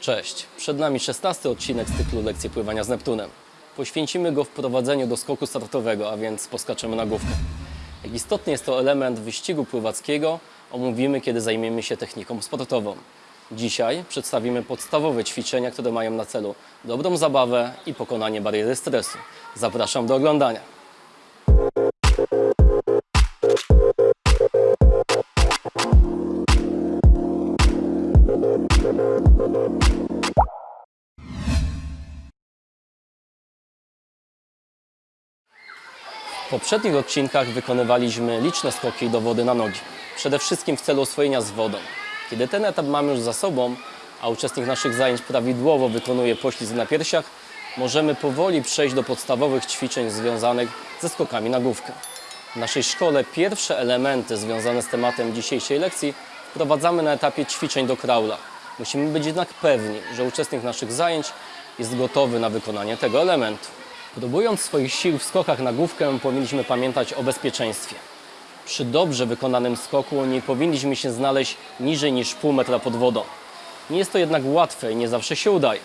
Cześć, przed nami 16 odcinek z cyklu Lekcje pływania z Neptunem. Poświęcimy go wprowadzeniu do skoku startowego, a więc poskaczemy na główkę. Jak istotny jest to element wyścigu pływackiego, omówimy, kiedy zajmiemy się techniką sportową. Dzisiaj przedstawimy podstawowe ćwiczenia, które mają na celu dobrą zabawę i pokonanie bariery stresu. Zapraszam do oglądania. W poprzednich odcinkach wykonywaliśmy liczne skoki do wody na nogi. Przede wszystkim w celu oswojenia z wodą. Kiedy ten etap mamy już za sobą, a uczestnik naszych zajęć prawidłowo wykonuje poślizg na piersiach, możemy powoli przejść do podstawowych ćwiczeń związanych ze skokami na główkę. W naszej szkole pierwsze elementy związane z tematem dzisiejszej lekcji wprowadzamy na etapie ćwiczeń do kraula. Musimy być jednak pewni, że uczestnik naszych zajęć jest gotowy na wykonanie tego elementu. Próbując swoich sił w skokach na główkę, powinniśmy pamiętać o bezpieczeństwie. Przy dobrze wykonanym skoku nie powinniśmy się znaleźć niżej niż pół metra pod wodą. Nie jest to jednak łatwe i nie zawsze się udaje.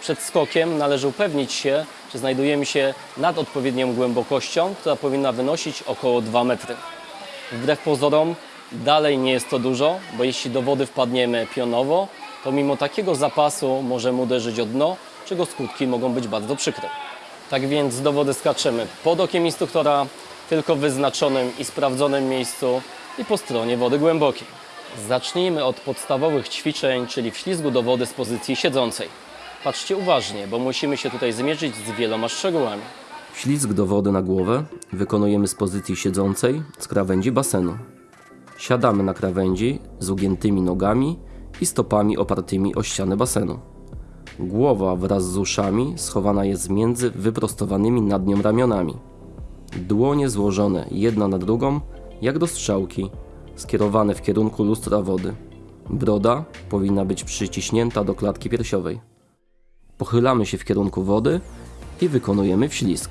Przed skokiem należy upewnić się, czy znajdujemy się nad odpowiednią głębokością, która powinna wynosić około 2 metry. Wbrew pozorom, dalej nie jest to dużo, bo jeśli do wody wpadniemy pionowo, to mimo takiego zapasu możemy uderzyć o dno, czego skutki mogą być bardzo przykre. Tak więc do wody skaczemy pod okiem instruktora, tylko w wyznaczonym i sprawdzonym miejscu i po stronie wody głębokiej. Zacznijmy od podstawowych ćwiczeń, czyli wślizgu do wody z pozycji siedzącej. Patrzcie uważnie, bo musimy się tutaj zmierzyć z wieloma szczegółami. Ślizg do wody na głowę wykonujemy z pozycji siedzącej z krawędzi basenu. Siadamy na krawędzi z ugiętymi nogami i stopami opartymi o ścianę basenu. Głowa wraz z uszami schowana jest między wyprostowanymi nad nią ramionami. Dłonie złożone jedna na drugą, jak do strzałki, skierowane w kierunku lustra wody. Broda powinna być przyciśnięta do klatki piersiowej. Pochylamy się w kierunku wody i wykonujemy wślizg.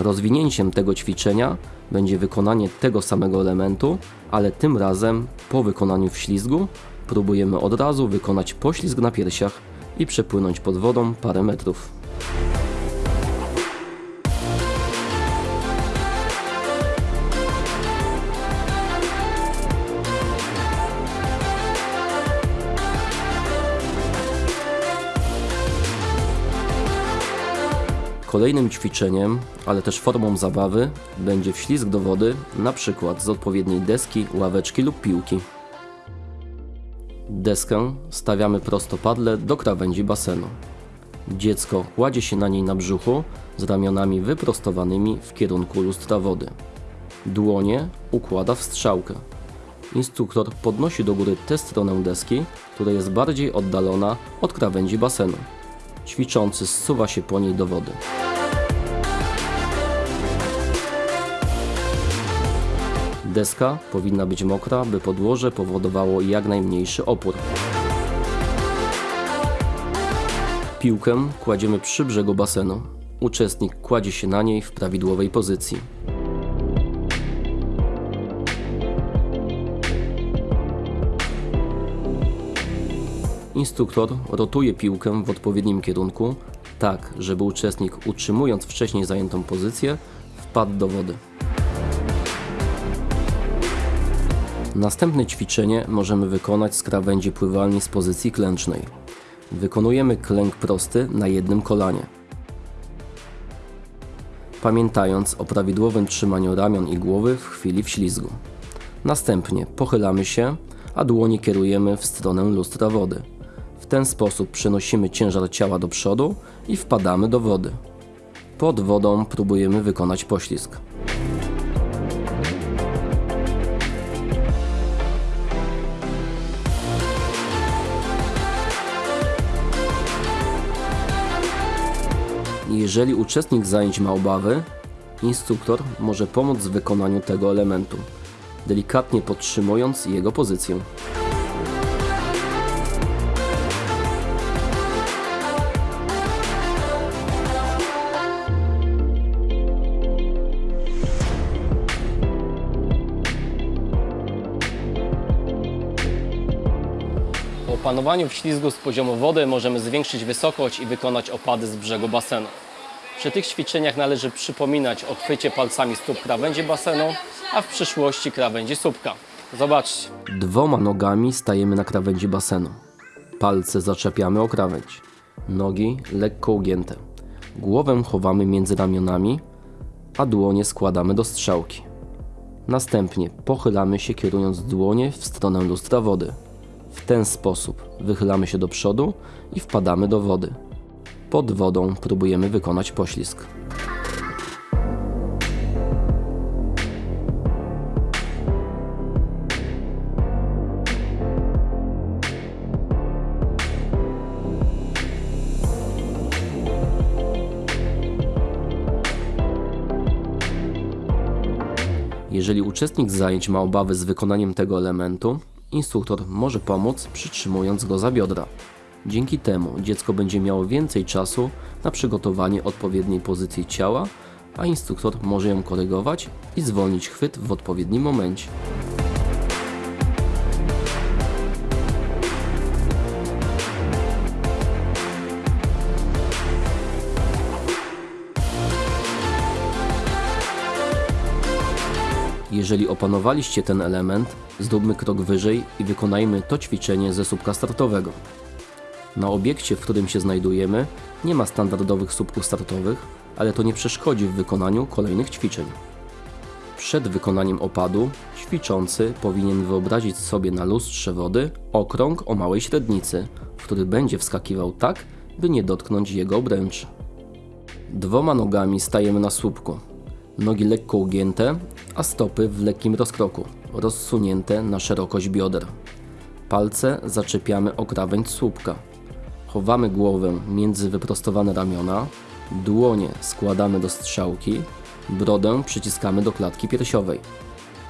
Rozwinięciem tego ćwiczenia będzie wykonanie tego samego elementu, ale tym razem po wykonaniu wślizgu próbujemy od razu wykonać poślizg na piersiach i przepłynąć pod wodą parę metrów. Kolejnym ćwiczeniem, ale też formą zabawy będzie wślizg do wody, na przykład z odpowiedniej deski, ławeczki lub piłki. Deskę stawiamy prostopadle do krawędzi basenu. Dziecko kładzie się na niej na brzuchu z ramionami wyprostowanymi w kierunku lustra wody. Dłonie układa w strzałkę. Instruktor podnosi do góry tę stronę deski, która jest bardziej oddalona od krawędzi basenu. Ćwiczący zsuwa się po niej do wody. Deska powinna być mokra, by podłoże powodowało jak najmniejszy opór. Piłkę kładziemy przy brzegu basenu. Uczestnik kładzie się na niej w prawidłowej pozycji. Instruktor rotuje piłkę w odpowiednim kierunku, tak żeby uczestnik utrzymując wcześniej zajętą pozycję wpadł do wody. Następne ćwiczenie możemy wykonać z krawędzi pływalni z pozycji klęcznej. Wykonujemy klęk prosty na jednym kolanie. Pamiętając o prawidłowym trzymaniu ramion i głowy w chwili wślizgu. Następnie pochylamy się, a dłonie kierujemy w stronę lustra wody. Ten sposób przenosimy ciężar ciała do przodu i wpadamy do wody. Pod wodą próbujemy wykonać poślizg. Jeżeli uczestnik zajęć ma obawy, instruktor może pomóc w wykonaniu tego elementu, delikatnie podtrzymując jego pozycję. Opanowaniu wślizgu z poziomu wody możemy zwiększyć wysokość i wykonać opady z brzegu basenu. Przy tych ćwiczeniach należy przypominać o chwycie palcami stóp krawędzi basenu, a w przyszłości krawędzi słupka. Zobaczcie. Dwoma nogami stajemy na krawędzi basenu. Palce zaczepiamy o krawędź. Nogi lekko ugięte. Głowę chowamy między ramionami, a dłonie składamy do strzałki. Następnie pochylamy się kierując dłonie w stronę lustra wody. W ten sposób wychylamy się do przodu i wpadamy do wody. Pod wodą próbujemy wykonać poślizg. Jeżeli uczestnik zajęć ma obawy z wykonaniem tego elementu, instruktor może pomóc przytrzymując go za biodra. Dzięki temu dziecko będzie miało więcej czasu na przygotowanie odpowiedniej pozycji ciała, a instruktor może ją korygować i zwolnić chwyt w odpowiednim momencie. Jeżeli opanowaliście ten element, zróbmy krok wyżej i wykonajmy to ćwiczenie ze słupka startowego. Na obiekcie, w którym się znajdujemy, nie ma standardowych słupków startowych, ale to nie przeszkodzi w wykonaniu kolejnych ćwiczeń. Przed wykonaniem opadu ćwiczący powinien wyobrazić sobie na lustrze wody okrąg o małej średnicy, w który będzie wskakiwał tak, by nie dotknąć jego obręczy. Dwoma nogami stajemy na słupku. Nogi lekko ugięte, a stopy w lekkim rozkroku, rozsunięte na szerokość bioder. Palce zaczepiamy o krawędź słupka. Chowamy głowę między wyprostowane ramiona, dłonie składamy do strzałki, brodę przyciskamy do klatki piersiowej.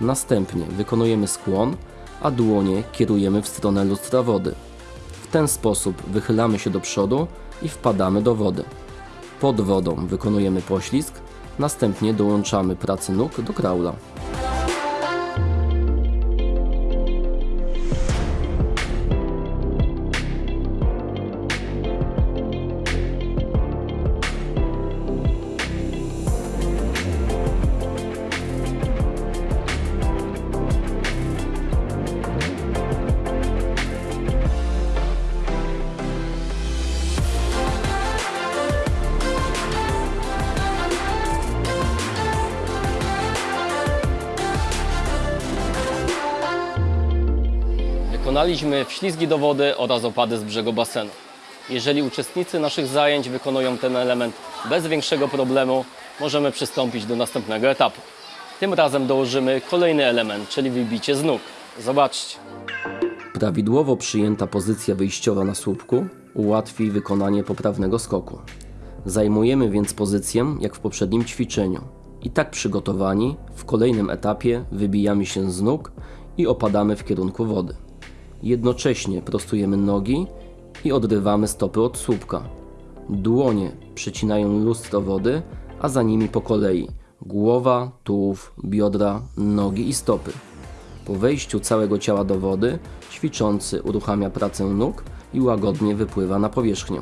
Następnie wykonujemy skłon, a dłonie kierujemy w stronę lustra wody. W ten sposób wychylamy się do przodu i wpadamy do wody. Pod wodą wykonujemy poślizg, następnie dołączamy pracę nóg do kraula. Wykonaliśmy wślizgi do wody oraz opady z brzegu basenu. Jeżeli uczestnicy naszych zajęć wykonują ten element bez większego problemu, możemy przystąpić do następnego etapu. Tym razem dołożymy kolejny element, czyli wybicie z nóg. Zobaczcie. Prawidłowo przyjęta pozycja wyjściowa na słupku ułatwi wykonanie poprawnego skoku. Zajmujemy więc pozycję jak w poprzednim ćwiczeniu. I tak przygotowani, w kolejnym etapie wybijamy się z nóg i opadamy w kierunku wody. Jednocześnie prostujemy nogi i odrywamy stopy od słupka. Dłonie przecinają lustro wody, a za nimi po kolei głowa, tułów, biodra, nogi i stopy. Po wejściu całego ciała do wody, ćwiczący uruchamia pracę nóg i łagodnie wypływa na powierzchnię.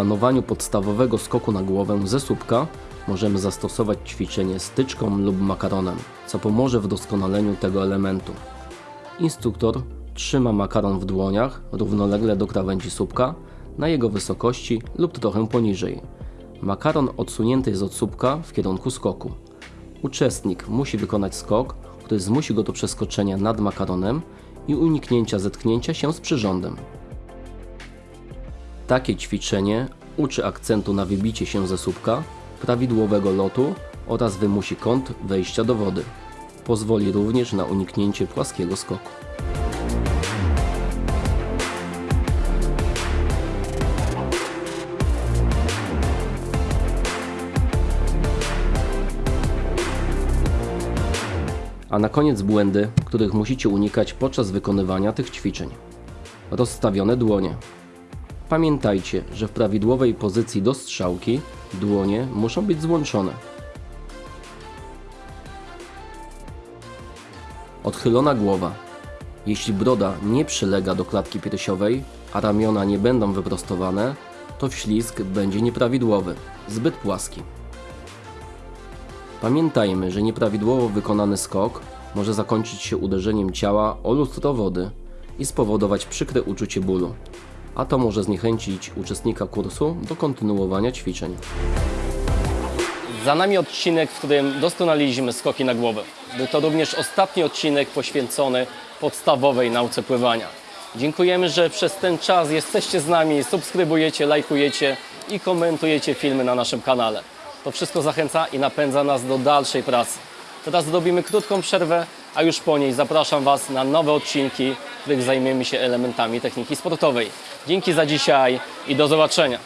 Opanowaniu podstawowego skoku na głowę ze słupka możemy zastosować ćwiczenie styczką lub makaronem, co pomoże w doskonaleniu tego elementu. Instruktor trzyma makaron w dłoniach równolegle do krawędzi słupka na jego wysokości lub trochę poniżej. Makaron odsunięty jest od słupka w kierunku skoku. Uczestnik musi wykonać skok, który zmusi go do przeskoczenia nad makaronem i uniknięcia zetknięcia się z przyrządem. Takie ćwiczenie uczy akcentu na wybicie się ze słupka, prawidłowego lotu oraz wymusi kąt wejścia do wody. Pozwoli również na uniknięcie płaskiego skoku. A na koniec błędy, których musicie unikać podczas wykonywania tych ćwiczeń. Rozstawione dłonie. Pamiętajcie, że w prawidłowej pozycji do strzałki dłonie muszą być złączone. Odchylona głowa. Jeśli broda nie przylega do klatki piersiowej, a ramiona nie będą wyprostowane, to wślizg będzie nieprawidłowy, zbyt płaski. Pamiętajmy, że nieprawidłowo wykonany skok może zakończyć się uderzeniem ciała o lustro wody i spowodować przykre uczucie bólu, a to może zniechęcić uczestnika kursu do kontynuowania ćwiczeń. Za nami odcinek, w którym doskonaliliśmy skoki na głowę. Był to również ostatni odcinek poświęcony podstawowej nauce pływania. Dziękujemy, że przez ten czas jesteście z nami, subskrybujecie, lajkujecie i komentujecie filmy na naszym kanale. To wszystko zachęca i napędza nas do dalszej pracy. Teraz zrobimy krótką przerwę, a już po niej zapraszam Was na nowe odcinki, w których zajmiemy się elementami techniki sportowej. Dzięki za dzisiaj i do zobaczenia.